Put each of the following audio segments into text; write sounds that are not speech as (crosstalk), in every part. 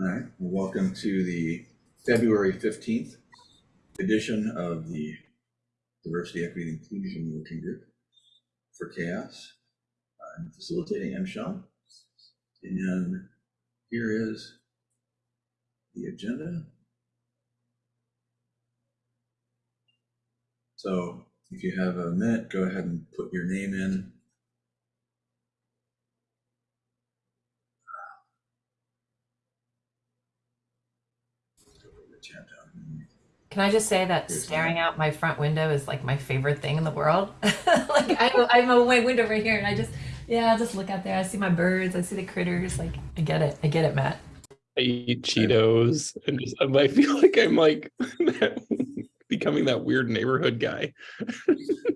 All right, well, welcome to the February 15th edition of the Diversity, Equity, and Inclusion Working Group for CHAOSS. I'm facilitating M. Sean. And here is the agenda. So if you have a minute, go ahead and put your name in. Chat down. Can I just say that Here's staring out my front window is like my favorite thing in the world? (laughs) like I'm, (laughs) I'm a my window right here, and I just yeah, I just look out there. I see my birds. I see the critters. Like I get it. I get it, Matt. I eat Cheetos and just I feel like I'm like (laughs) becoming that weird neighborhood guy.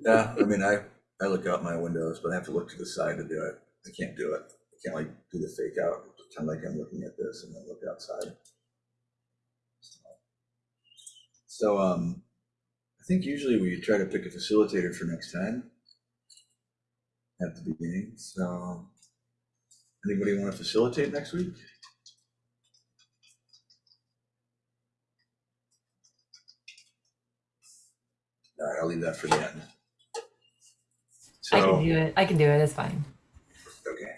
Yeah, I mean, I, I look out my windows, but I have to look to the side to do it. I can't do it. I can't like do the fake out, pretend like I'm looking at this and then look outside. So, um, I think usually we try to pick a facilitator for next time at the beginning, so anybody want to facilitate next week? All right, I'll leave that for the end. I can do it. I can do it. It's fine. Okay.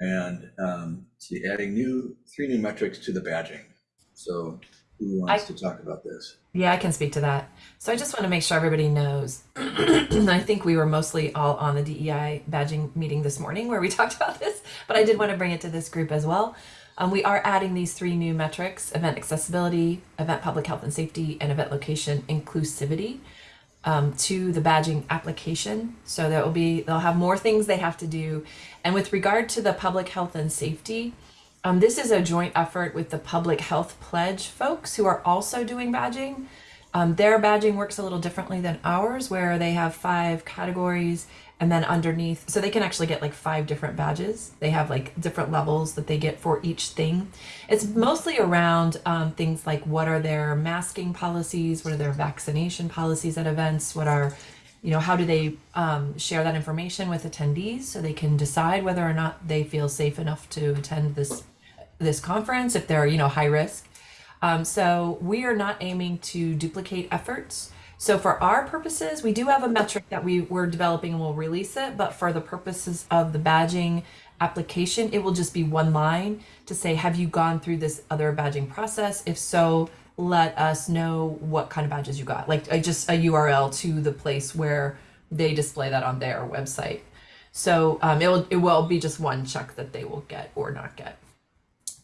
And um, see, adding new, three new metrics to the badging. So who wants to talk about this? Yeah, I can speak to that. So I just want to make sure everybody knows. (clears throat) I think we were mostly all on the DEI badging meeting this morning where we (laughs) talked about this, but I did want to bring it to this group as well. Um, we are adding these three new metrics, event accessibility, event public health and safety, and event location inclusivity um, to the badging application. So that will be, they'll have more things they have to do. And with regard to the public health and safety, um, this is a joint effort with the Public Health Pledge folks who are also doing badging. Um, their badging works a little differently than ours, where they have five categories and then underneath, so they can actually get like five different badges. They have like different levels that they get for each thing. It's mostly around um, things like what are their masking policies, what are their vaccination policies at events, what are you know how do they um, share that information with attendees so they can decide whether or not they feel safe enough to attend this this conference if they're you know high risk. Um, so we are not aiming to duplicate efforts. So for our purposes we do have a metric that we were developing and we'll release it but for the purposes of the badging application it will just be one line to say have you gone through this other badging process? If so let us know what kind of badges you got. Like uh, just a url to the place where they display that on their website. So um, it will it will be just one check that they will get or not get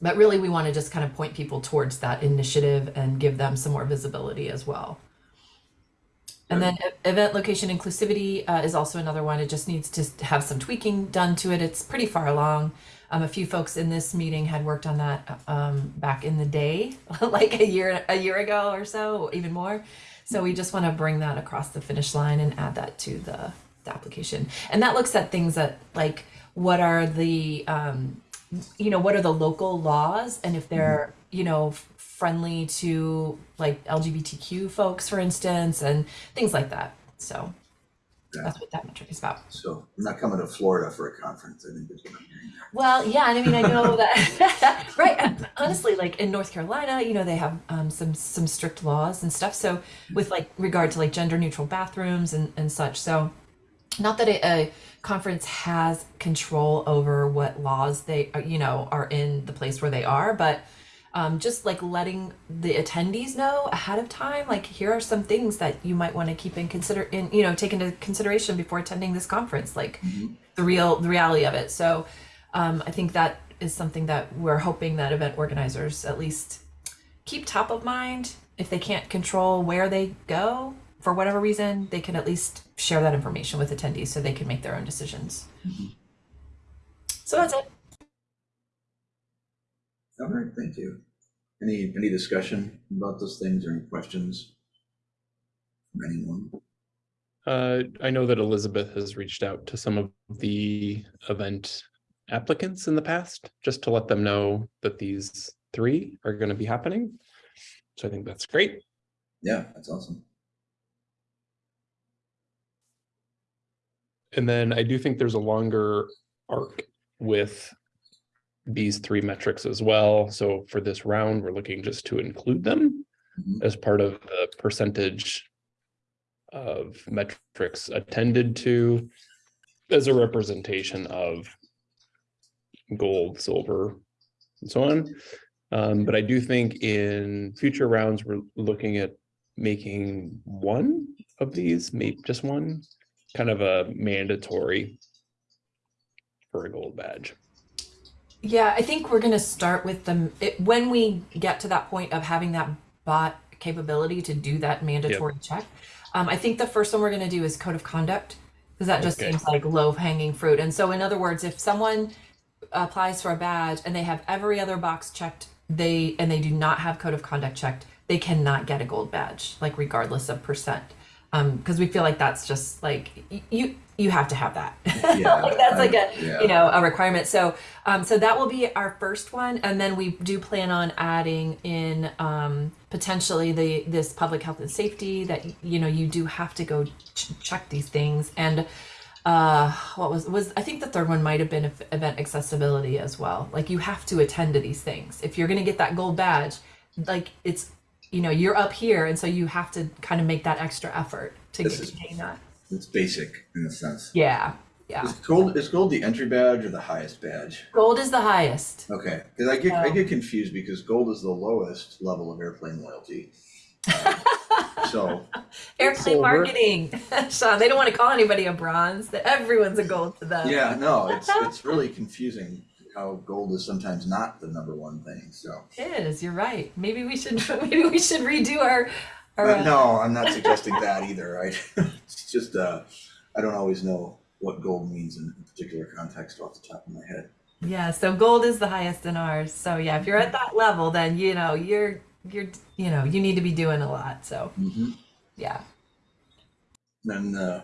but really we want to just kind of point people towards that initiative and give them some more visibility as well and then event location inclusivity uh, is also another one. It just needs to have some tweaking done to it. It's pretty far along. Um, a few folks in this meeting had worked on that um, back in the day, (laughs) like a year a year ago or so, even more. So we just want to bring that across the finish line and add that to the, the application. And that looks at things that like what are the um, you know what are the local laws and if they're you know friendly to like lgbtq folks for instance and things like that so Yeah. that's what that metric is about So I'm not coming to Florida for a conference. I think that's what I'm hearing. well yeah and i mean i know (laughs) that (laughs) right honestly like in north carolina you know they have um, some some strict laws and stuff so with like regard to like gender neutral bathrooms and and such so not that a, a conference has control over what laws they uh, you know are in the place where they are but um, just like letting the attendees know ahead of time like here are some things that you might want to keep in consider in you know take into consideration before attending this conference like the real the reality of it. So um, i think that is something that we're hoping that event organizers at least keep top of mind. If they can't control where they go for whatever reason they can at least share that information with attendees so they can make their own decisions so that's it All right, thank you. Any, any discussion about those things or any questions from anyone? Uh, I know that Elizabeth has reached out to some of the event applicants in the past, just to let them know that these three are going to be happening. So I think that's great. Yeah, that's awesome. And then I do think there's a longer arc with these three metrics as well. So for this round, we're looking just to include them Mhm. as part of the percentage of metrics attended to as a representation of gold, silver, and so on. Um, but I do think in future rounds, we're looking at making one of these, maybe just one, kind of a mandatory for a gold badge. Yeah, I think we're gonna start with them when we get to that point of having that bot capability to do that mandatory check. Um, I think the first one we're gonna do is code of conduct because that just Okay. seems like low hanging fruit. And so, in other words, if someone applies for a badge and they have every other box checked, they and they do not have code of conduct checked, they cannot get a gold badge, like regardless of percent. Um, because we feel like that's just like you you have to have that. (laughs) Yeah, like that's like a yeah. you know a requirement. So um, so that will be our first one, and then we do plan on adding in um, potentially the this public health and safety that you know you do have to go ch- check these things and uh what was was i think the third one might have been event accessibility as well like you have to attend to these things if you're going to get that gold badge like it's you know you're up here and so you have to kind of make that extra effort to This get is- gain that It's basic in a sense. yeah yeah Is gold, is gold the entry badge or the highest badge? gold is the highest Okay, because I get, I Oh. get confused because gold is the lowest level of airplane loyalty. Um, (laughs) So, airplane marketing (laughs) sean they don't want to call anybody a bronze that everyone's a gold to them yeah, no, it's, it's really confusing how gold is sometimes not the number one thing, so. it is you're right maybe we should (laughs) maybe we should redo our our Uh, No, I'm not suggesting that either, right? (laughs) It's just, uh, I don't always know what gold means in a particular context off the top of my head. Yeah, so gold is the highest in ours. So yeah, if you're at that level, then you know you're you're you know you need to be doing a lot. So Mm-hmm. yeah. And, uh,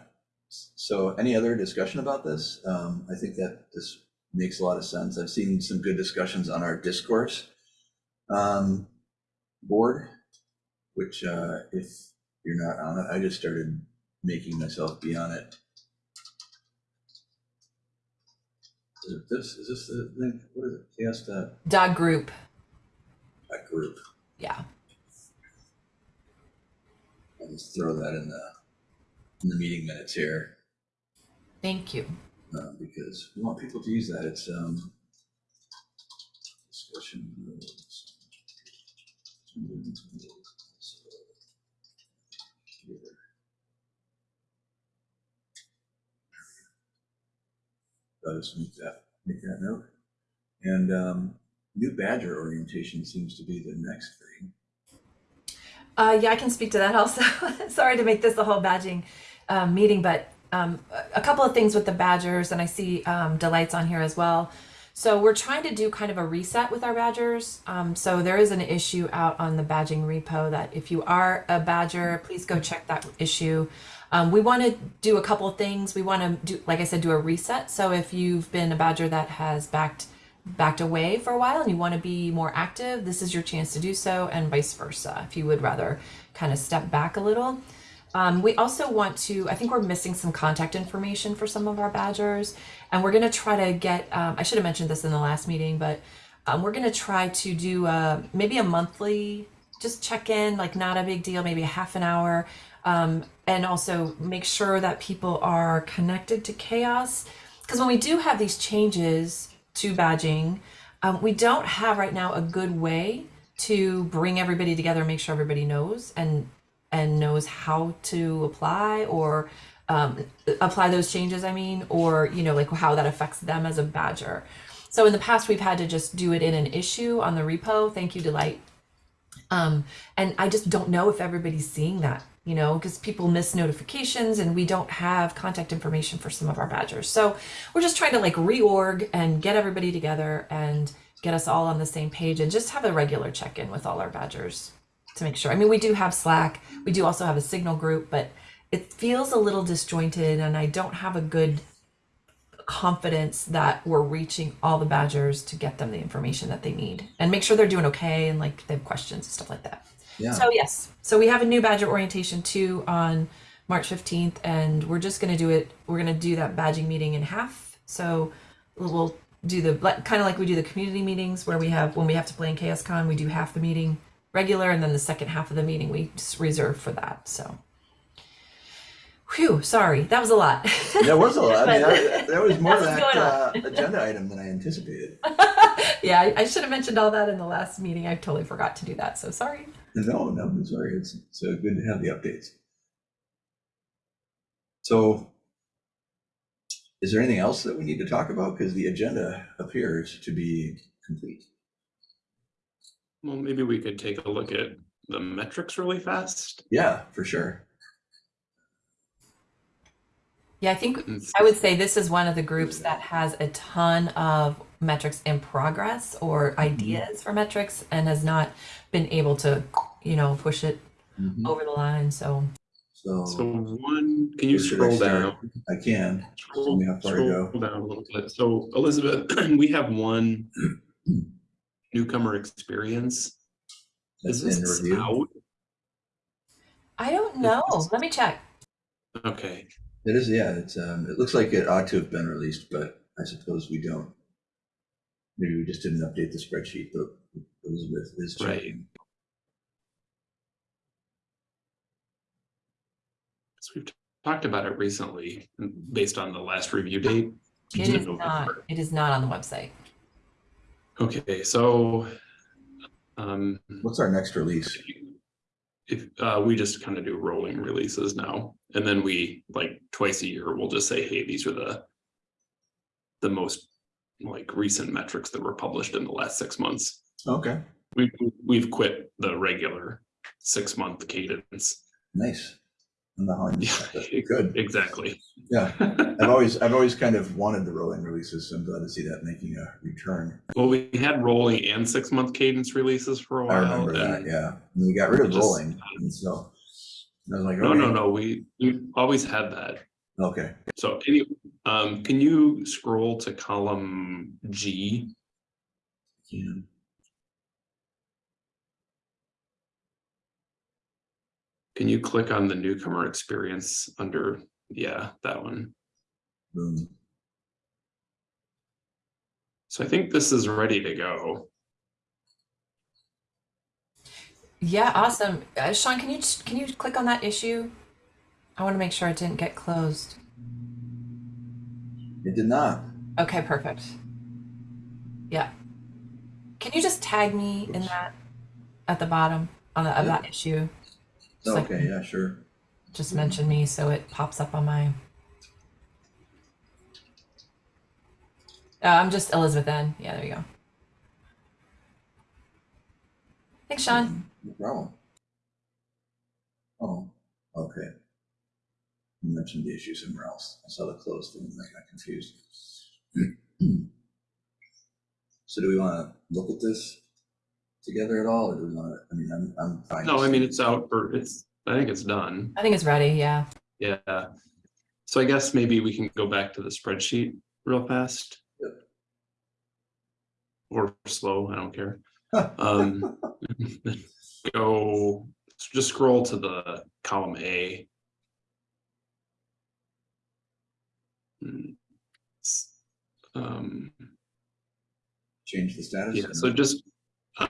so any other discussion about this? Um, I think that this makes a lot of sense. I've seen some good discussions on our discourse, um, board, which, uh, if you're not on it, I just started making myself be on it. Is it this, is this the thing? What is it? CHAOSS dot, Dog group. that group. Yeah. I'll just throw that in the, in the meeting minutes here. Thank you. Uh, because we want people to use that. It's um, discussion. rules. I'll just make that, make that note. And um, new badger orientation seems to be the next thing. Uh, yeah, I can speak to that also. (laughs) Sorry to make this a whole badging um, meeting, but um, a- couple of things with the badgers, and I see um, delights on here as well. So we're trying to do kind of a reset with our badgers. Um, so there is an issue out on the badging repo that if you are a badger, please go check that issue. Um, we want to do a couple things. We want to do, like I said, do a reset. So if you've been a badger that has backed backed away for a while and you want to be more active, this is your chance to do so, and vice versa. If you would rather kind of step back a little. Um, we also want to, I think we're missing some contact information for some of our badgers, and we're going to try to get, um, I should have mentioned this in the last meeting, but um, we're going to try to do uh, maybe a monthly, just check in, like not a big deal, maybe a half an hour, um, and also make sure that people are connected to CHAOSS. Because when we do have these changes to badging, um, we don't have right now a good way to bring everybody together and make sure everybody knows and and knows how to apply or um, apply those changes i mean or you know like how that affects them as a badger. So in the past we've had to just do it in an issue on the repo. Thank you delight. Um, and i just don't know if everybody's seeing that you know because people miss notifications and we don't have contact information for some of our badgers. So we're just trying to like reorg and get everybody together and get us all on the same page and just have a regular check-in with all our badgers to make sure. I mean, we do have Slack. We do also have a Signal group, but it feels a little disjointed, and I don't have a good confidence that we're reaching all the badgers to get them the information that they need and make sure they're doing okay and like they have questions and stuff like that. Yeah. So yes, so we have a new badger orientation too on March 15th, and we're just gonna do it. We're gonna do that badging meeting in half. So we'll do the kind of like we do the community meetings where we have when we have to play in CHAOSScon, we do half the meeting regular, and then the second half of the meeting we reserve for that. So, whew, sorry, that was a lot. That was a lot. I mean, I- (laughs) that was more that uh, agenda item than I anticipated. (laughs) yeah, I, I should have mentioned all that in the last meeting. I totally forgot to do that. So sorry. No, no, I'm sorry. It's, uh, good to have the updates. So is there anything else that we need to talk about? Because the agenda appears to be complete. Well, maybe we could take a look at the metrics really fast. Yeah, for sure. Yeah, I think I would say this is one of the groups that has a ton of metrics in progress or ideas for metrics and has not been able to, you know, push it Mhm. over the line. So So So one, can you Where I scroll down? I can. Scroll, me how far to scroll go. down a little bit. So Elizabeth, (clears throat) we have one (clears throat) newcomer experience. Is this review. out? I don't know. Let me check. Okay, It is, yeah, it's, um, it looks like it ought to have been released, but I suppose we don't. Maybe we just didn't update the spreadsheet, but Elizabeth is Right. checking. so we've talked about it recently, based on the last review date. It in not. It is not on the website. Okay, so, um, What's our next release? if, uh, we just kind of do rolling releases now, and then we, like, twice a year, we'll just say, hey, these are the the most, like, recent metrics that were published in the last six months. Okay, We, we've quit the regular six-month cadence. nice. Not on Good, Exactly. yeah. (laughs) I've always, I've always kind of wanted the rolling releases, so I'm glad to see that making a return. Well, we had rolling and six-month cadence releases for a while. I remember that, yeah. And we got rid of Just- rolling, and so. I was like, No, no, no, we, we always had that. okay, So any, um, can you scroll to column G? yeah, Can you click on the newcomer experience under, yeah, that one? boom. So I think this is ready to go. Yeah, awesome. Uh, Sean, can you can you click on that issue? I want to make sure it didn't get closed. It did not. Okay, perfect. Yeah. Can you just tag me in that at the bottom on the, of Yeah. that issue? Just like- Okay, yeah, sure. Just mention me so it pops up on my. Uh, I'm just Elizabeth N. Yeah, there you go. Thanks, Sean. No problem. Oh, okay. You mentioned the issue somewhere else. I saw the closed thing and I got confused. (clears throat) So do we want to look at this together at all, or do we want to, I mean, I'm, I'm fine. No, I mean, it's out for, it's, I think it's done. I think it's ready. Yeah. Yeah. So I guess maybe we can go back to the spreadsheet real fast. Yep. Or slow, I don't care. (laughs) Um, go, just scroll to the column A. Hmm. Um, Change the status? yeah, so just,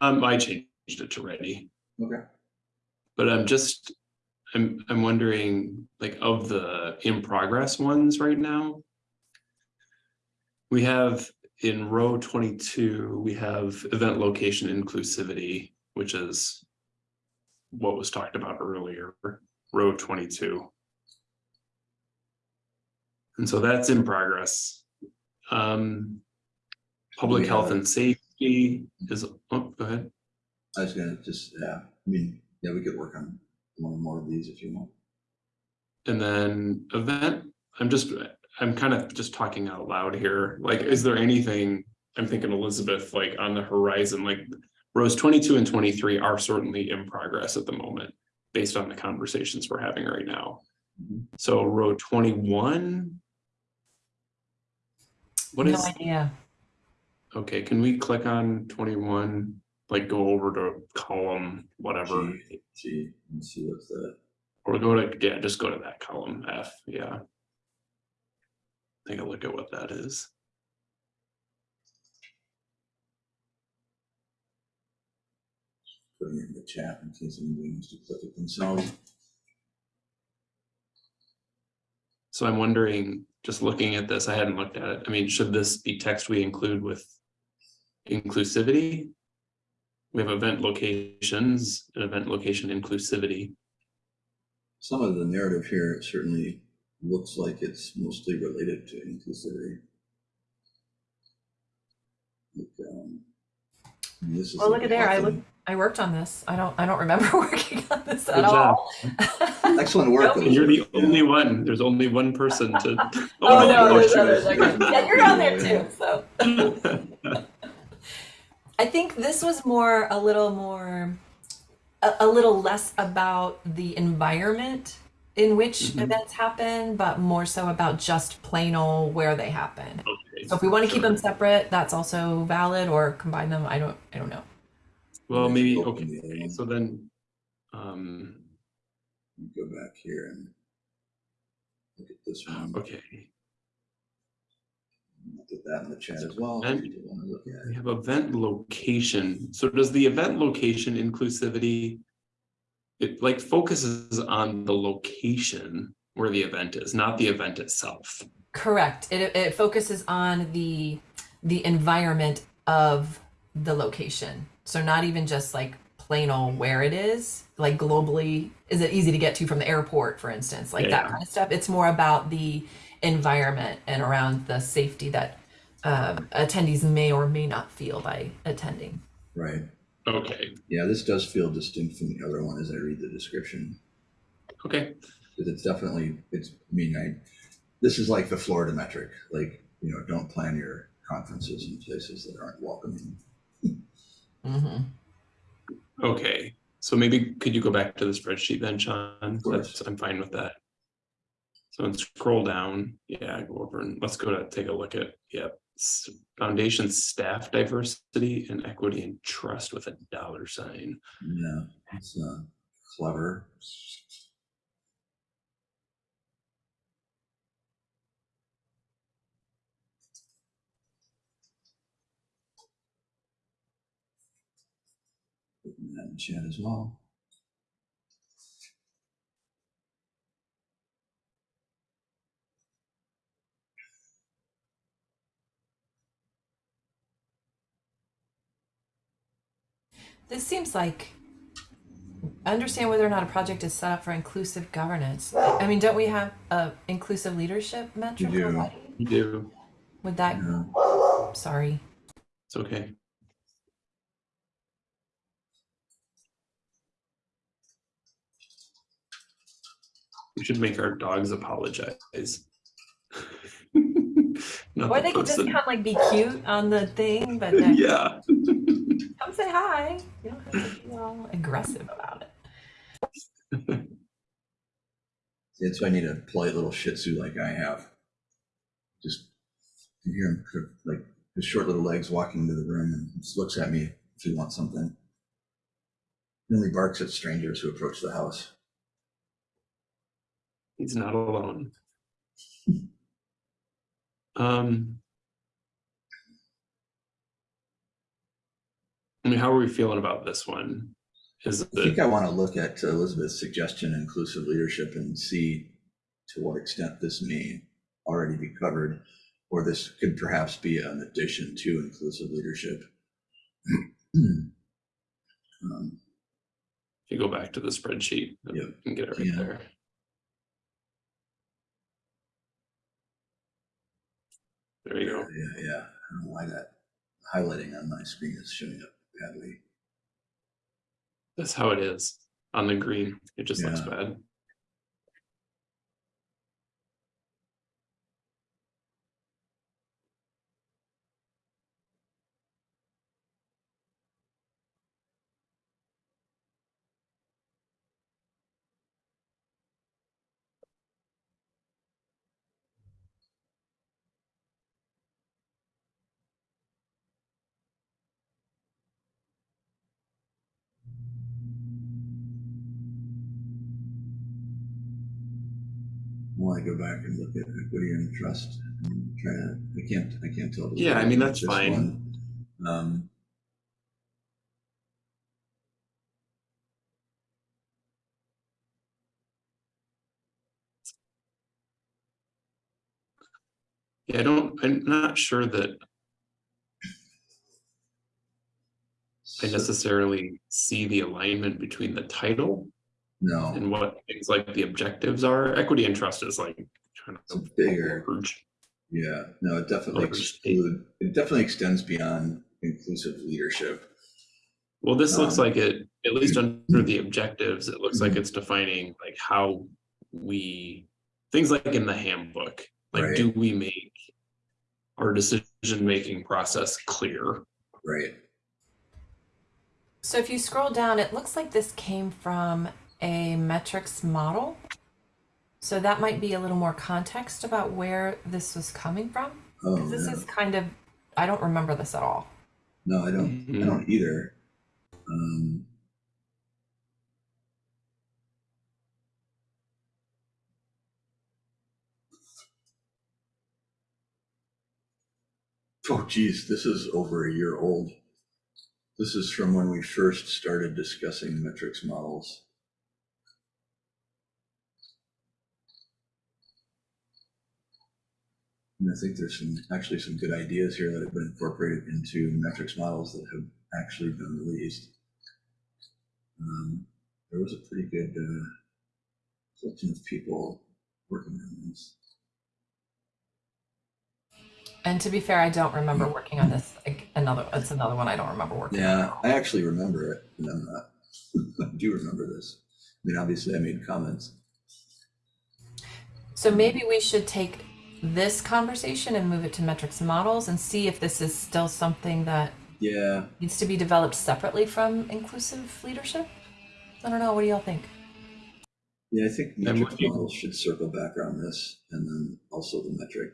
um, I changed it to ready. Okay, But I'm just, I'm, I'm wondering, like, of the in progress ones right now. We have in row twenty-two, we have event location inclusivity, which is. What was talked about earlier, row twenty-two. And so that's in progress. Um. Public We health and safety is, oh, go ahead. I was gonna just, yeah, I mean, yeah, we could work on one more of these if you want. And then event, I'm just, I'm kind of just talking out loud here. Like, is there anything, I'm thinking Elizabeth, like on the horizon, like rows twenty-two and twenty-three are certainly in progress at the moment, based on the conversations we're having right now. Mhm. So row twenty-one? What no is, idea. Okay, can we click on twenty-one, like go over to column, whatever, G, G, and see what's that. or go to, yeah, just go to that column F, yeah. Take a look at what that is. Putting it in the chat in case anybody needs to click it themselves. So I'm wondering, just looking at this, I hadn't looked at it. I mean, should this be text we include with inclusivity? We have event locations, and event location inclusivity. Some of the narrative here certainly looks like it's mostly related to inclusivity. Like, um, this is Well, look at there. I look. I worked on this. I don't. I don't remember (laughs) working on this at job. all. Excellent work. Nope. You're the Elizabeth. Yeah. only one, there's only one person to. (laughs) Oh no, there's shoot. others. Okay. Yeah, you're on there too. So (laughs) I think this was more a little more a, a little less about the environment in which Mhm. events happen, but more so about just plain old where they happen. Okay, So if we want to keep them separate, that's also valid, or combine them. I don't. I don't know. Well, maybe, okay, the other one. so then, um, Go back here and look at this one. okay, I'll Put that in the chat as well. And- if you want to look at we have event location. So does the event location inclusivity? It like focuses on the location where the event is, not the event itself. Correct. It, it focuses on the the environment of the location. So not even just like plain old where it is, like globally, is it easy to get to from the airport, for instance, like that Yeah. kind of stuff. It's more about the environment and around the safety that um, attendees may or may not feel by attending. Right. Okay, Yeah, this does feel distinct from the other one as I read the description. okay, Because it's definitely, it's, I mean, I, this is like the Florida metric, like, you know, don't plan your conferences in places that aren't welcoming. hmm okay. So maybe could you go back to the spreadsheet then, Sean? That's, I'm fine with that. So and scroll down, yeah, go over and let's go to take a look at, yep. Foundation staff diversity and equity and trust with a dollar sign. Yeah, it's uh, clever. Putting that in chat as well. This seems like understand whether or not a project is set up for inclusive governance. I mean, don't we have a inclusive leadership metric do. already? You do, Would that? Yeah. Sorry. it's okay. We should make our dogs apologize. (laughs) Not Or the they could just person. kind of like be cute on the thing, but (laughs) then Yeah. come say hi. You don't have to be all aggressive about it. (laughs) That's why I need a polite little Shih Tzu like I have. Just you hear him like his short little legs walking into the room and just looks at me if he wants something. He only barks at strangers who approach the house. He's not alone. Um. I mean, how are we feeling about this one? Is I think I want to look at Elizabeth's suggestion, inclusive leadership, and see to what extent this may already be covered, or this could perhaps be an addition to inclusive leadership. Um, if you go back to the spreadsheet and get it right Yeah. there. There you go. Yeah, yeah. I don't know why that highlighting on my screen is showing up badly. That's how it is on the green. It just looks bad. I go back and look at equity and trust and try to, I can't, I can't tell. Yeah, I mean, that's fine. One. Um, yeah, I don't, I'm not sure that I necessarily see the alignment between the title no, and what things like the objectives are. Equity and trust is like kind it's of bigger. merge. Yeah, no, it definitely exclude, it definitely extends beyond inclusive leadership. Well, this looks Um, like it, at least under the objectives, it looks like Mhm. it's defining like how we, things like in the handbook, like Right. do we make our decision-making process clear? Right. So if you scroll down, it looks like this came from a metrics model. So that might be a little more context about where this was coming from. Oh, 'Cause this yeah. is kind of, I don't remember this at all. No, I don't, I Mhm. don't either. Um. Oh geez, this is over a year old. This is from when we first started discussing metrics models. And I think there's some, actually some good ideas here that have been incorporated into metrics models that have actually been released. Um, there was a pretty good, uh, collection of people working on this. And to be fair, I don't remember working on this. Like, Another, it's another one I don't remember working on. Yeah, I actually remember it, and I'm not, (laughs) I do remember this. I mean, obviously I made comments. So maybe we should take this conversation and move it to metrics and models and see if this is still something that Yeah, needs to be developed separately from inclusive leadership. I don't know. What do y'all think? yeah, I think metrics with models should circle back around this, and then also the metric,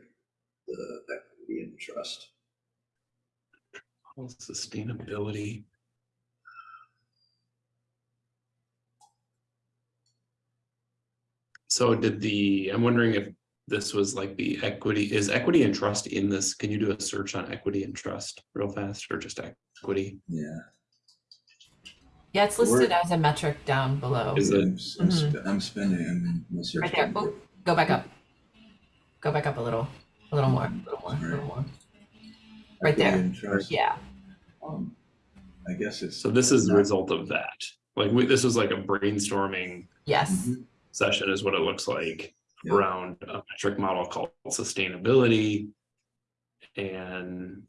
the equity and trust. Sustainability. So did the, I'm wondering if this was like the equity, is equity and trust in this? Can you do a search on equity and trust real fast or just equity? Yeah. Yeah, it's listed as a metric down below. Is it- I'm, s- I'm sp- I'm spending, I'm. my search Right there. Oh, go back up. Go back up a little. A little more. A little more. A little more. right there. Yeah. um, I guess it's. So this is the result of that. Like we, this was like a brainstorming Yes. Mhm. session is what it looks like Yeah. around a metric model called sustainability. And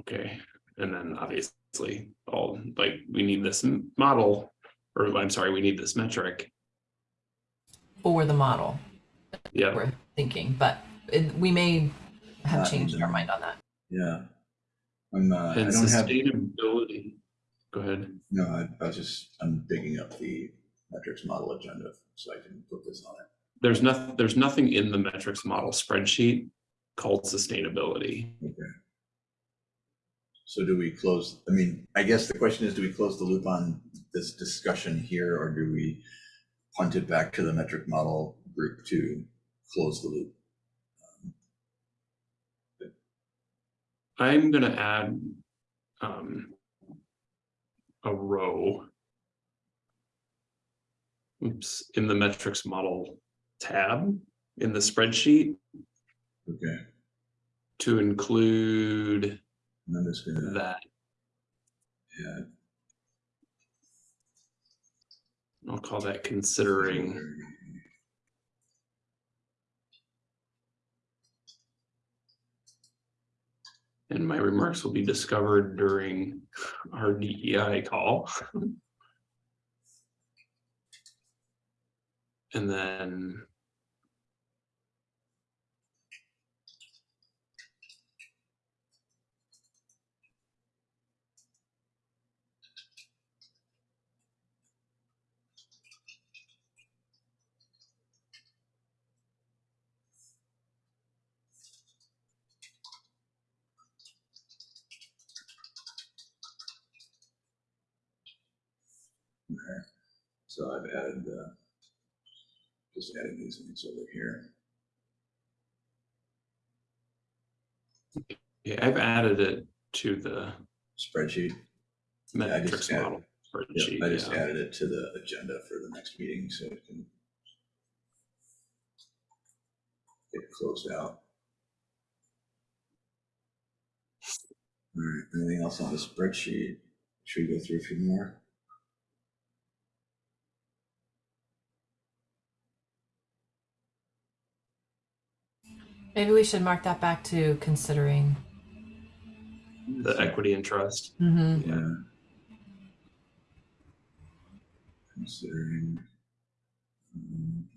okay, and then obviously all like we need this model, or I'm sorry, we need this metric. For the model Yeah, we're thinking, but it, we may have Not changed our mind on that. Yeah. I'm, uh, I and don't have, sustainability. Go ahead. no, I, I was just, I'm digging up the metrics model agenda so I can put this on it. There's nothing, there's nothing in the metrics model spreadsheet called sustainability. Okay. So do we close, I mean, I guess the question is, do we close the loop on this discussion here, or do we punt it back to the metric model group to close the loop? I'm gonna add um a row. Oops, in the metrics model tab in the spreadsheet Okay, to include and I'm just gonna, that. yeah. I'll call that considering. And my remarks will be discovered during our DEI call. (laughs) And then. So I've added, uh, just adding these links over here. Yeah, I've added it to the Spreadsheet. Yeah, I just metrics added- model spreadsheet. I just yeah. added it to the agenda for the next meeting, so it can. get closed out. All right, anything else on the spreadsheet? Should we go through a few more? Maybe we should mark that back to considering. The equity and trust. Mhm. Yeah. Considering. um,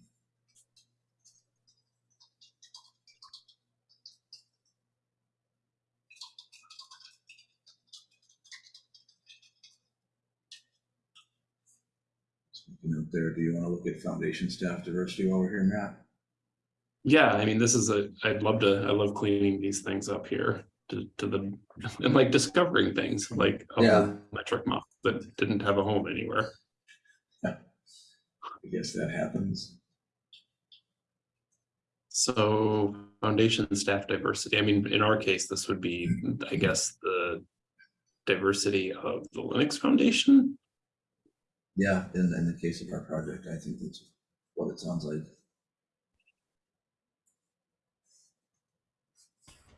up there, do you want to look at foundation staff diversity while we're here, Matt? Yeah, I mean, this is a, I'd love to, I love cleaning these things up here to, to the, (laughs) and like discovering things like a Yeah. metric model that didn't have a home anywhere. Yeah. I guess that happens. So foundation staff diversity, I mean, in our case, this would be, I guess, the diversity of the Linux Foundation. Yeah, in, in the case of our project, I think that's what it sounds like.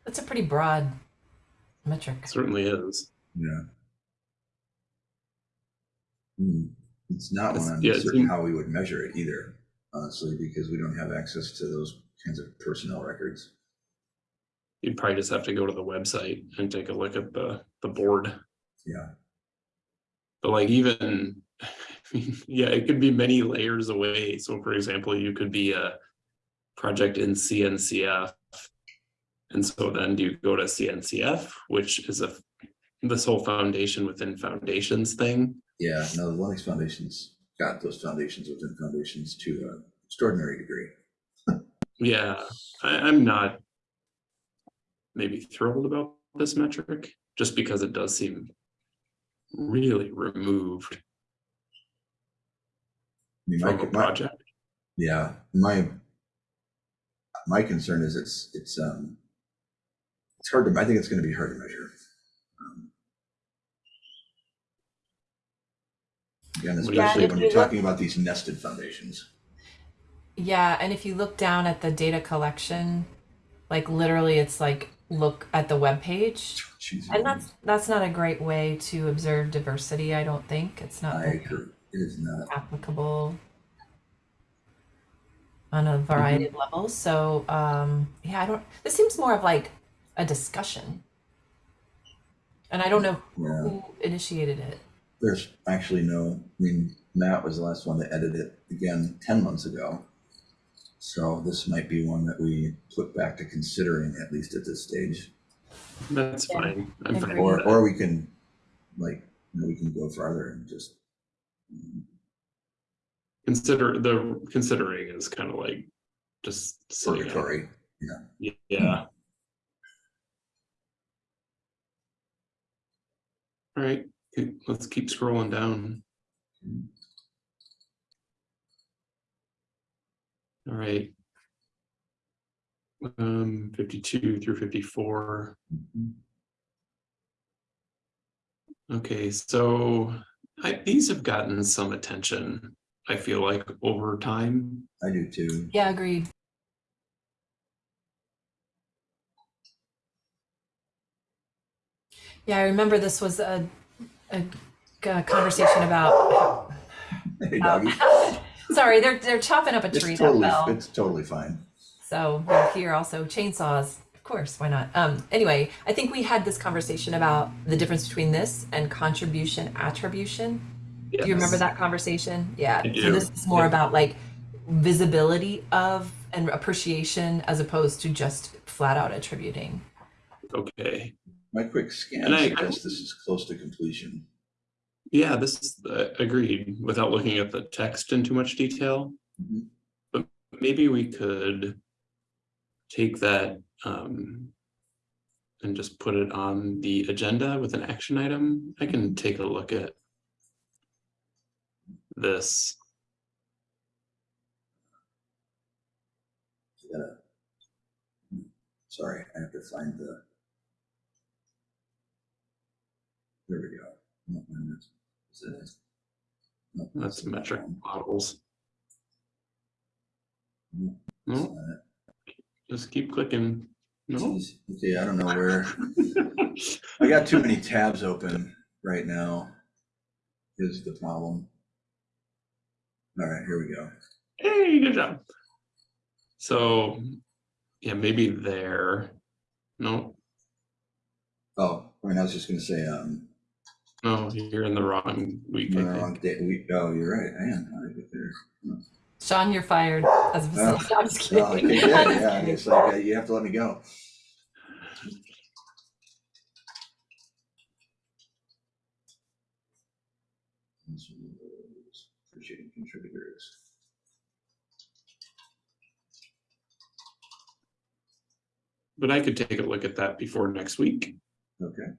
That's a pretty broad metric. Certainly is. Yeah. Hmm, It's not It's- one I'm yeah, it certain how we would measure it either, honestly, because we don't have access to those kinds of personnel records. You'd probably just have to go to the website and take a look at the, the board. Yeah, But like even, (laughs) yeah, it could be many layers away. So for example, you could be a project in CNCF. And so then do you go to CNCF, which is a, this whole foundation within foundations thing? yeah, no, the Linux Foundation's got those foundations within foundations to an extraordinary degree. Yeah, I, I'm not maybe thrilled about this metric, just because it does seem really removed I mean, my- from a my- project. Yeah, my, my concern is it's, it's, um, it's hard to, I think it's gonna be hard to measure. Um, Again, What do you especially think? when Yeah, you're talking about these nested foundations. Yeah, and if you look down at the data collection, like literally it's like look at the web page. And that's that's not a great way to observe diversity, I don't think. It's not it is not, applicable on a variety of levels. So um yeah, I don't this seems more of like a discussion. And I don't know yeah, who initiated it. there's actually no, I mean, Matt was the last one to edit it again ten months ago. So this might be one that we put back to considering, at least at this stage. That's Yeah, fine. I'm fine agree. with Or, that. or we can, like, you know, we can go farther and just. Consider the considering is kind of like just sitting. out. Purgatory, Yeah. All right, let's keep scrolling down. All right. Um, fifty-two through fifty-four. Okay, so I, these have gotten some attention, I feel like, over time. I do too. Yeah, agreed. Yeah, I remember this was a, a, a conversation about. Hey, um, doggy. (laughs) sorry, they're they're chopping up a tree It's that totally, fell. it's totally fine. So we're here also chainsaws. Of course, why not? Um, anyway, I think we had this conversation about the difference between this and contribution attribution. Do you remember that conversation? Yeah. I So this is more Yeah. about like visibility of and appreciation as opposed to just flat out attributing. Okay, My quick scan And I- I- suggests this is close to completion. yeah, this is uh, agreed, without looking at the text in too much detail. Mhm. But maybe we could take that um, and just put it on the agenda with an action item. I can take a look at this. Gotta- Sorry, I have to find the. There we go. No, no, that's- is that it? No, That's metric models. No, No, not. Just keep clicking. No. Jeez. Okay, I don't know where. (laughs) I got too many tabs open right now. Is the problem. All right, here we go. Hey, good job. So, yeah, maybe there. No, Oh, I mean, I was just gonna say, um, no, you're in the wrong week. The wrong day, we, oh, you're right, I am, I get there? Oh, Sean, you're fired as a Oh. I'm just kidding. Oh, okay, good, (laughs) yeah, it's like, uh, you have to let me go. Appreciating contributors. But I could take a look at that before next week, Okay,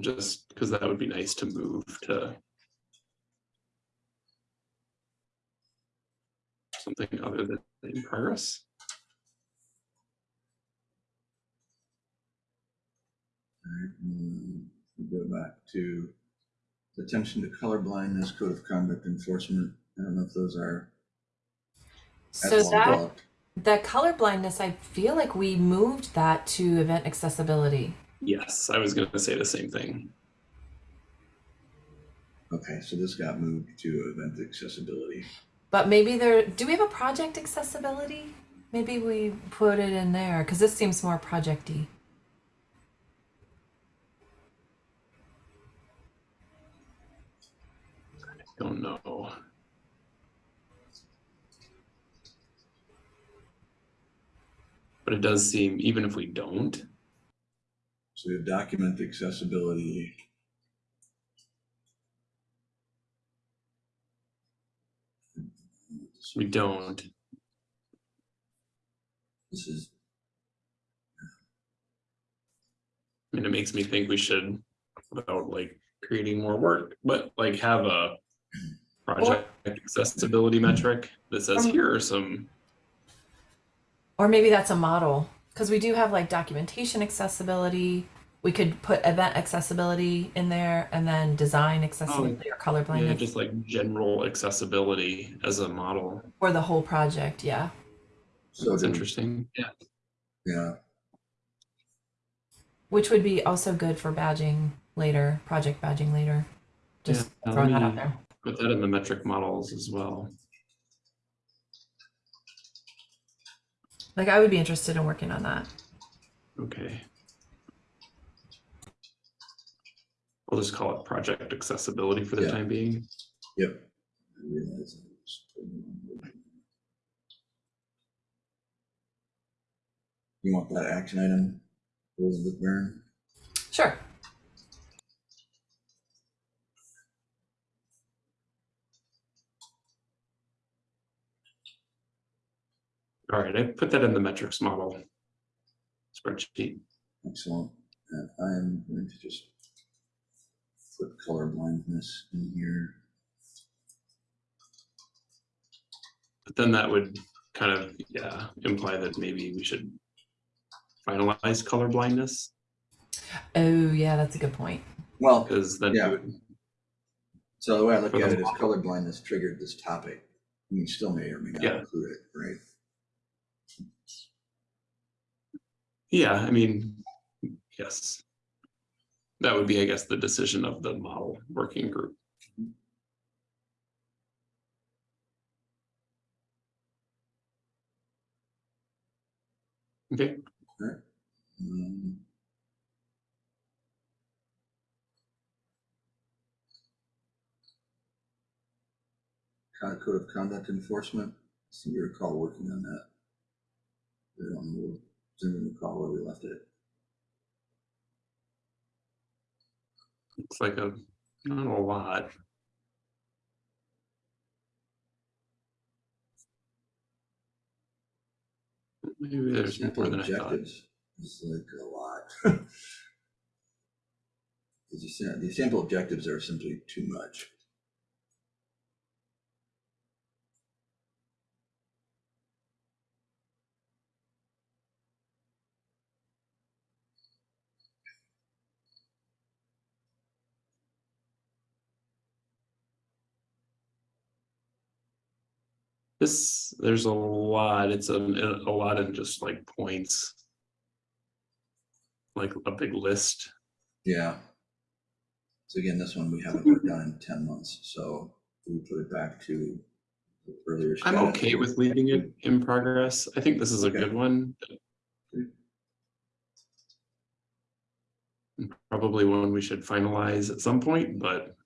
just because that would be nice to move to something other than in progress. alright, go back to attention to color blindness, code of conduct enforcement. I don't know if those are. So that developed. that color blindness, I feel like we moved that to event accessibility. Yes, I was gonna say the same thing. Okay, so this got moved to event accessibility. But maybe there do we have a project accessibility? Maybe we put it in there because this seems more projecty. I don't know. But it does seem, even if we don't, So we have document accessibility. we don't, This is, I mean, it makes me think we should, without like creating more work, but like have a project accessibility metric that says, Um, here are some, Or maybe that's a model because we do have like documentation accessibility. We could put event accessibility in there and then design oh, accessibility or color yeah, just like general accessibility as a model. for the whole project. Yeah. so That's do- interesting. Yeah. yeah, Which would be also good for badging later, project badging later. Just Yeah, throwing that out there. Put that in the metric models as well. Like I would be interested in working on that. Okay. We'll just call it project accessibility for the Yeah. time being. yep. I realize I was putting it on You want that action item, Elizabeth Barron? Sure. All right, I put that in the metrics model spreadsheet. Excellent. And I'm going to just put color blindness in here. But then that would kind of, yeah, imply that maybe we should finalize color blindness, Oh yeah, that's a good point. Well, because then Yeah. would, so the way I look at it is model. color blindness triggered this topic. You still may or may not Yeah. include it, right? Yeah, I mean, yes. That would be, I guess, the decision of the model working group. Okay, Um, Kind of code of conduct enforcement, seem to recall working on that. I don't know, does recall where we left it? looks like a, not a lot. Maybe there's more than I thought. objectives is like a lot. (laughs) Because you said, the sample objectives are simply too much. This, there's a lot, it's a, a lot in just like points. Like a big list. Yeah. So again, this one we haven't worked on in ten months, so we put it back to the earlier. I'm okay with leaving it in progress. I think this is a Okay. good one. Probably one we should finalize at some point, but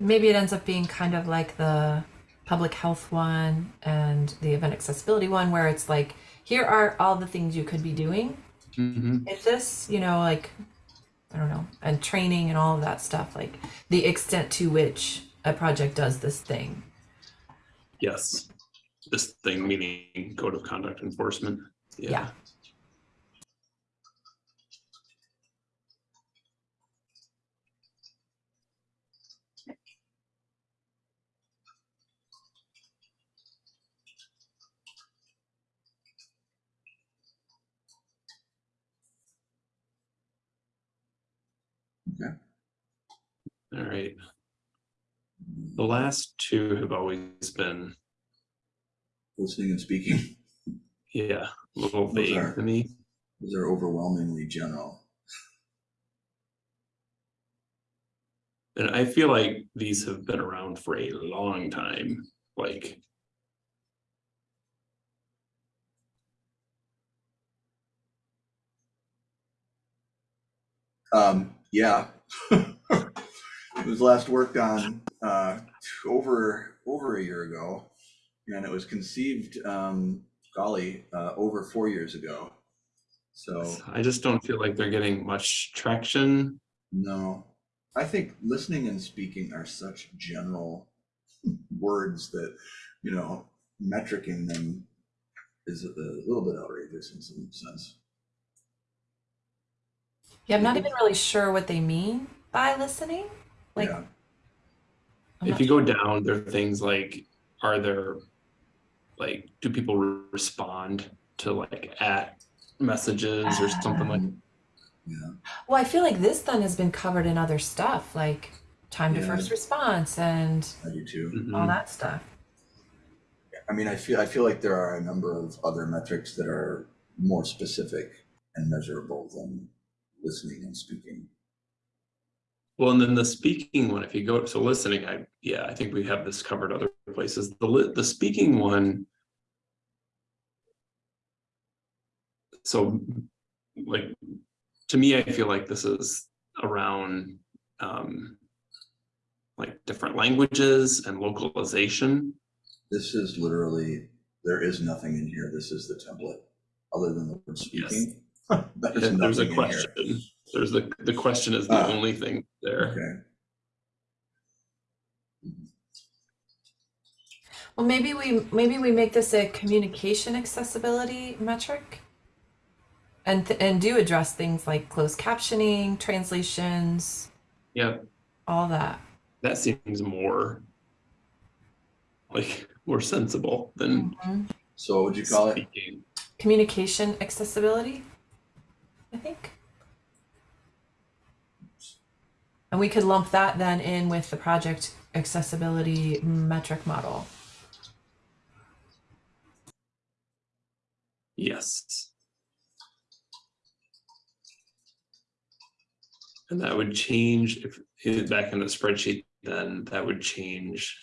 Maybe it ends up being kind of like the public health one and the event accessibility one, where it's like, here are all the things you could be doing. Mhm. If this, you know, like, I don't know, and training and all of that stuff, like the extent to which a project does this thing. yes. This thing meaning code of conduct enforcement. Yeah. All right. The last two have always been, Listening and speaking, yeah, a little vague are- to me. those are overwhelmingly general. And I feel like these have been around for a long time, like. Um, yeah. (laughs) It was last worked on, uh, over, over a year ago. And it was conceived, um, golly, uh, over four years ago. So, I just don't feel like they're getting much traction. no, I think listening and speaking are such general words that, you know, metricing them is a a little bit outrageous in some sense. Yeah, I'm not even really sure what they mean by listening. Like, Yeah. If not you go down, there are things like, are there, like, do people re- respond to like at messages or something like? Yeah, Well, I feel like this then has been covered in other stuff, like time to first response and I do too. Mhm. all that stuff. I mean, I feel, I feel like there are a number of other metrics that are more specific and measurable than listening and speaking. Well, and then the speaking one, if you go, so listening, I, yeah, I think we have this covered other places. The the speaking one. So, like, to me, I feel like this is around, um. Like different languages and localization. This is literally, there is nothing in here. This is the template, other than the word speaking. (laughs) There's And There's a nothing in here. question, there's the, the question is the Ah. only thing there. Okay, Well, maybe we maybe we make this a communication accessibility metric. And th- and do address things like closed captioning, translations, Yeah, all that. that seems more. Like, more sensible than so what would you call it? speaking. Communication accessibility, I think. And we could lump that then in with the project accessibility metric model. Yes. And that would change if, back in the spreadsheet, then that would change.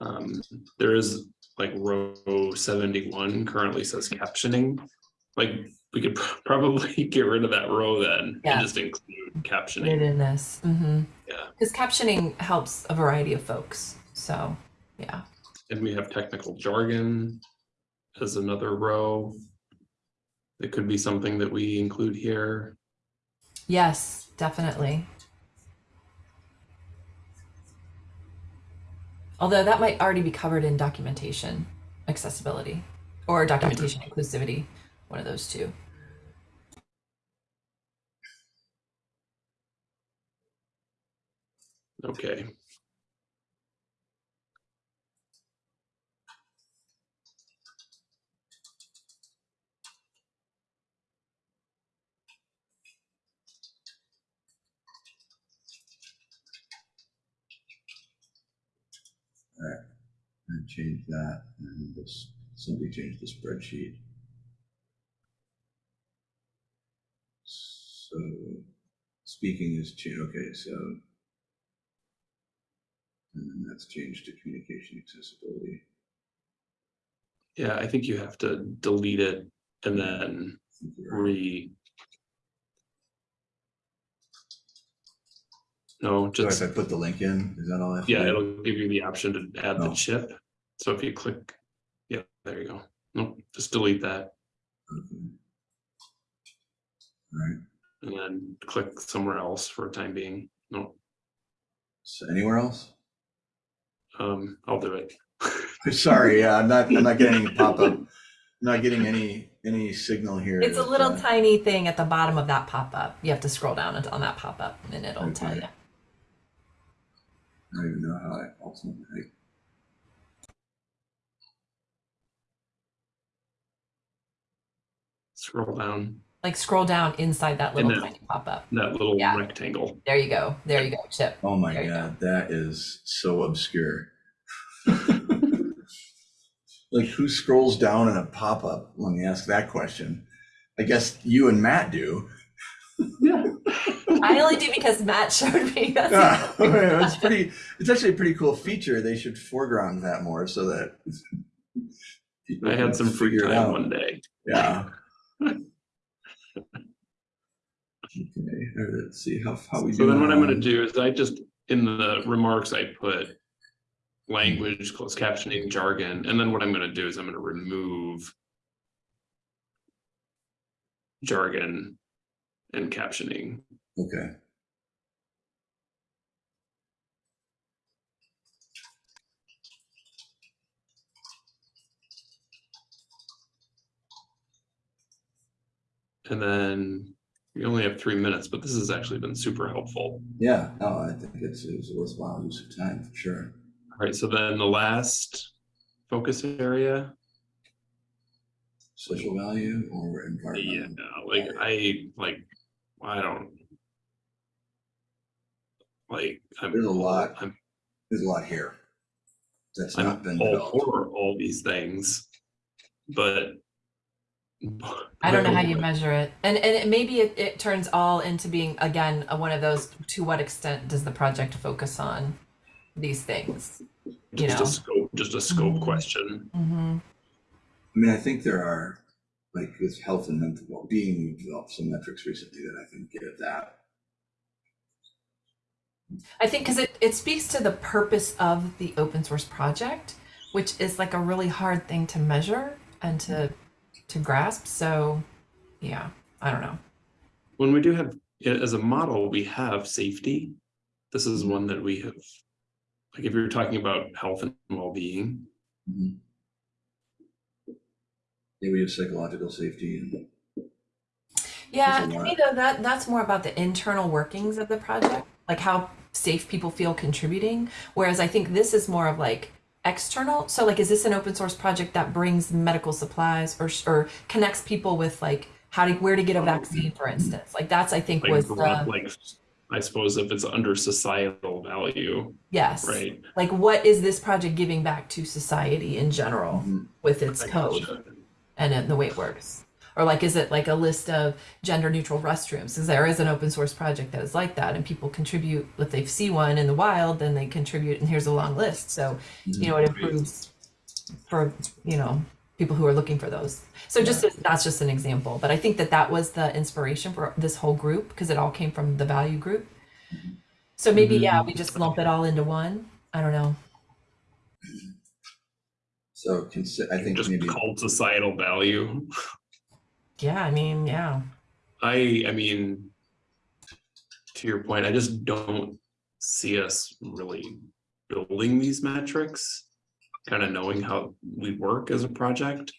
Um, there is like row seventy-one currently says captioning. Like, we could pr- probably (laughs) get rid of that row then Yeah. and just include captioning. in this. Mm-hmm. Yeah. Because captioning helps a variety of folks. So, yeah. And we have technical jargon as another row. It could be something that we include here. Yes, definitely. Although that might already be covered in documentation accessibility or documentation inclusivity, one of those two. Okay. And change that, and this, somebody changed the spreadsheet. So, speaking is okay, so. And then that's changed to communication accessibility. Yeah, I think you have to delete it and then I think you're right. re. No, So just, if I put the link in, is that all I have to yeah, it'll give you the option to add the Oh. chip. So if you click, yeah, there you go. Nope, just delete that Okay. All right, and then click somewhere else for a time being. No, so anywhere else? um, I'll do it. (laughs) Sorry, yeah, I'm not, I'm not getting any (laughs) pop-up. I'm Not getting any, any signal here. It's a little uh, tiny thing at the bottom of that pop-up. You have to scroll down on that pop-up and it'll tell you. I don't even know how I ultimately, Scroll down Like scroll down inside that little then- tiny pop-up. that little Yeah. rectangle. There you go. There you go, Chip. oh my There you god, that is so obscure. (laughs) Like who scrolls down in a pop-up? Let me ask that question. I guess you and Matt do. Yeah. (laughs) I only do because Matt showed me. (laughs) That's Yeah, it's pretty, it's actually a pretty cool feature. They should foreground that more so that. I had some free figure time one day. Yeah. Okay, all right, let's see how, how we do. So then what I'm gonna do is I just, in the remarks, I put language, closed captioning, jargon, and then what I'm gonna do is I'm gonna remove jargon and captioning. Okay. And then we only have three minutes, but this has actually been super helpful. Yeah, no, I think it's, it's a worthwhile use of time, for sure. All right, so then the last focus area, Social value or environment. yeah, like I, like, I don't. Like, I'm. There's a lot. I'm There's a lot here. That's not I'm been all developed. for all these things, but. I don't know how you measure it, and and it, maybe it, it turns all into being again a, one of those. To what extent does the project focus on these things? You Just know. a scope, just a scope Mhm. question. Mm-hmm. I mean, I think there are, like with health and mental well-being, we've developed some metrics recently that I think get at that. I think because it, it speaks to the purpose of the open source project, which is like a really hard thing to measure and to to grasp. So, yeah, I don't know. When we do have, as a model, we have safety. This is one that we have, like if you're talking about health and well-being, Mhm. Yeah, we have psychological safety and, Yeah, to me though, that that's more about the internal workings of the project, like how safe people feel contributing. Whereas I think this is more of like external. So like, is this an open source project that brings medical supplies or or connects people with like how to where to get a vaccine, for instance? Like that's I think like, was the like, I suppose if it's under societal value, yes, right? like what is this project giving back to society in general Mhm. with its I code? gotcha. and the way it works or like is it like a list of gender neutral restrooms? Because there is an open source project that is like that and people contribute if they see one in the wild then they contribute and here's a long list. So mm-hmm. you know it improves for you know people who are looking for those. So just as- that's just an example. But i think that that was the inspiration for this whole group because it all came from the value group. So maybe yeah mm-hmm. we just lump it all into one. I don't know. So consi- I think Just maybe, called societal value. (laughs) yeah i mean yeah I, I mean, to your point, I just don't see us really building these metrics, kind of knowing how we work as a project.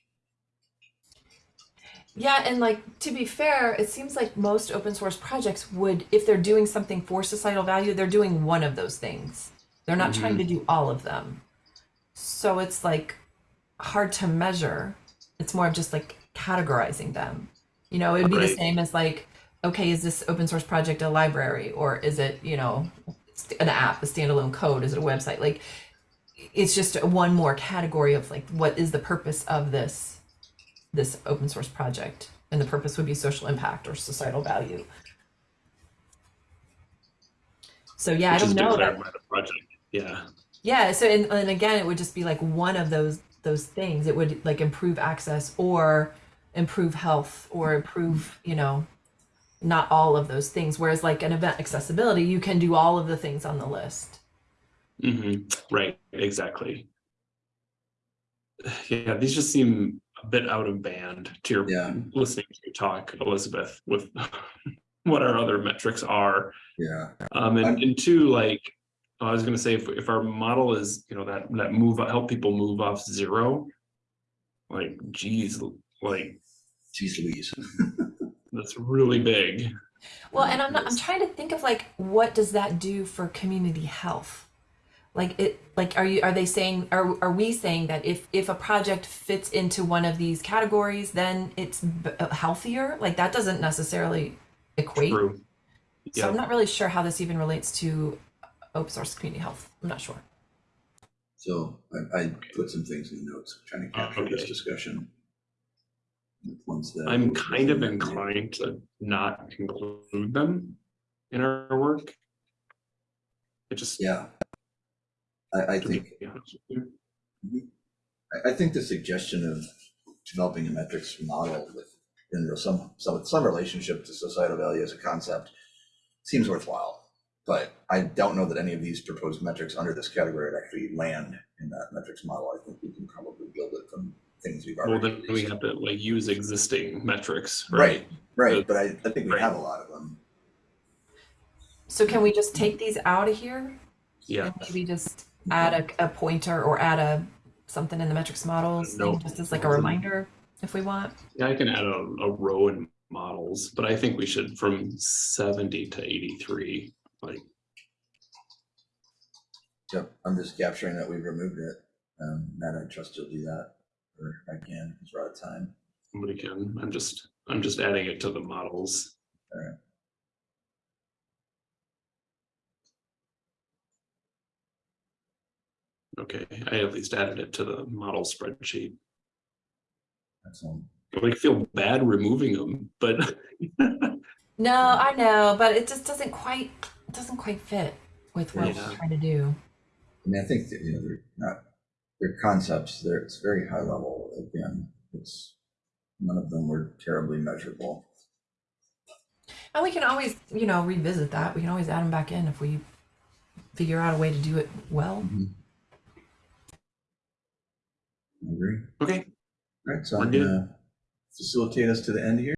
Yeah, and like to be fair, it seems like most open source projects would, if they're doing something for societal value, they're doing one of those things. They're not trying to mm-hmm. do all of them. So it's like hard to measure. It's more of just like categorizing them. You know, it would be the same as like, okay, is this open source project a library or is it, you know, an app, a standalone code? Is it a website? Like it's just one more category of like what is the purpose of this this open source project and the purpose would be social impact or societal value so yeah Which i don't know that, project. Yeah. yeah so and, and again it would just be like one of those those things it would like improve access or improve health or improve you know not all of those things whereas like an event accessibility you can do all of the things on the list hmm Right. Exactly. Yeah, these just seem a bit out of band to your Yeah. listening to you talk, Elizabeth, with (laughs) what our other metrics are. Yeah, Um, and, and two, like, I was gonna say, if, if our model is, you know, that, that move, help people move off zero, like, geez, like, geez Louise. (laughs) that's really big. Well, and I'm not, I'm trying to think of like what does that do for community health? Like it like are you are they saying are are we saying that if if a project fits into one of these categories then it's b- uh, healthier? Like that doesn't necessarily equate. True. So I'm not really sure how this even relates to open source community health. I'm not sure. So I, I put some things in the notes, trying to Oh, capture this okay. discussion. That- I'm kind of inclined to not include them in our work. It just. Yeah. I, I think, be honest with you. Mm-hmm. I, I think the suggestion of developing a metrics model with, in some, some, some relationship to societal value as a concept seems worthwhile. But I don't know that any of these proposed metrics under this category would actually land in that metrics model. I think we can probably build it from things we've Well, already. then we have to like use existing metrics, right? Right, right, but I, I think we right. have a lot of them. So can we just take these out of here? Yeah. And maybe just add a, a pointer or add a something in the metrics models No. thing, just as like a reminder if we want. Yeah, I can add a, a row in models, but I think we should from seventy to eighty-three, like, Yep, I'm just capturing that we've removed it. Um, Matt, I trust you'll do that, or I can, because we're out of time. somebody can, I'm just, I'm just adding it to the models. Alright. Okay, I at least added it to the model spreadsheet. Excellent. I like feel bad removing them, but (laughs) No, I know, but it just doesn't quite doesn't quite fit with what Yeah. we're trying to do. I mean, I think that, you know, they're not, they're concepts, they're, it's very high level, again, it's, none of them were terribly measurable. And we can always, you know, revisit that. We can always add them back in if we figure out a way to do it well. Mm-hmm. I agree. okay, All right, so I'm gonna facilitate us to the end here.